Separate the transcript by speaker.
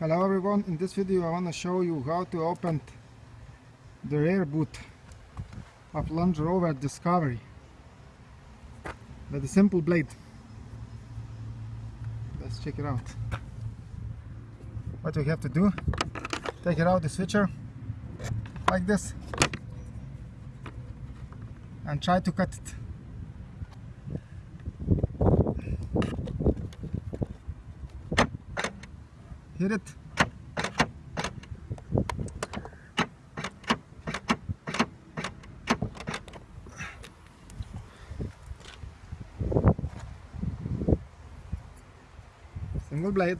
Speaker 1: Hello everyone, in this video I want to show you how to open the rear boot of Land Rover Discovery with a simple blade. Let's check it out. What we have to do, take it out the switcher like this and try to cut it. Hit it. Single blade